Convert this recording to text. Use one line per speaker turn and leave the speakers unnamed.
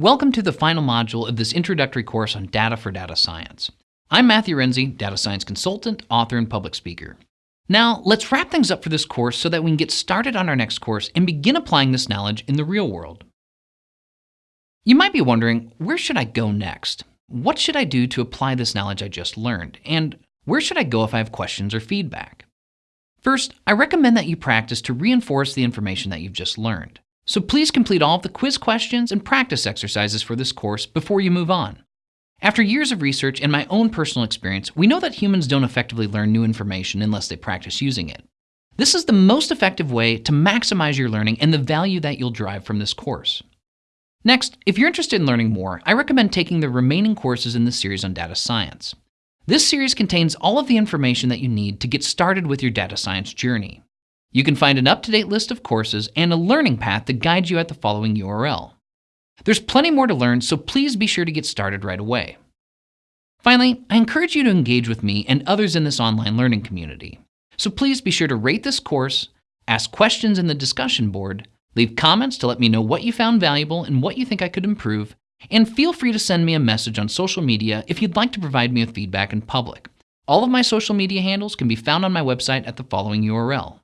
Welcome to the final module of this introductory course on data for data science. I'm Matthew Renze, data science consultant, author, and public speaker. Now, let's wrap things up for this course so that we can get started on our next course and begin applying this knowledge in the real world. You might be wondering, where should I go next? What should I do to apply this knowledge I just learned? And where should I go if I have questions or feedback? First, I recommend that you practice to reinforce the information that you've just learned. So please complete all of the quiz questions and practice exercises for this course before you move on. After years of research and my own personal experience, we know that humans don't effectively learn new information unless they practice using it. This is the most effective way to maximize your learning and the value that you'll derive from this course. Next, if you're interested in learning more, I recommend taking the remaining courses in the series on data science. This series contains all of the information that you need to get started with your data science journey. You can find an up-to-date list of courses and a learning path to guide you at the following URL. There's plenty more to learn, so please be sure to get started right away. Finally, I encourage you to engage with me and others in this online learning community. So please be sure to rate this course, ask questions in the discussion board, leave comments to let me know what you found valuable and what you think I could improve, and feel free to send me a message on social media if you'd like to provide me with feedback in public. All of my social media handles can be found on my website at the following URL.